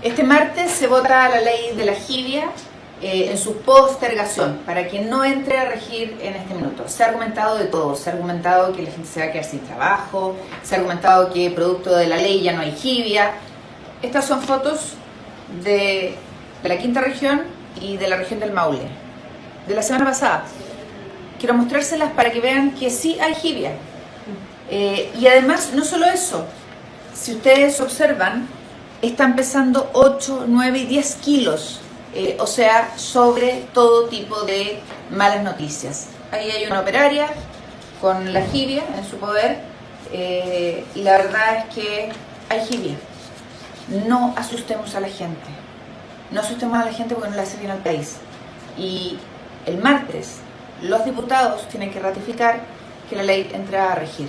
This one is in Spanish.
Este martes se vota la ley de la jibia eh, en su postergación, para que no entre a regir en este minuto. Se ha argumentado de todo, se ha argumentado que la gente se va a quedar sin trabajo, se ha argumentado que producto de la ley ya no hay jibia. Estas son fotos de, la quinta región y de la región del Maule, de la semana pasada. Quiero mostrárselas para que vean que sí hay jibia. Eh, y además, no solo eso, si ustedes observan, están pesando 8, 9 y 10 kilos, eh, o sea, sobre todo tipo de malas noticias. Ahí hay una operaria con la jibia en su poder eh, y la verdad es que hay jibia. No asustemos a la gente, no asustemos a la gente porque no le hace bien al país. Y el martes los diputados tienen que ratificar que la ley entra a regir.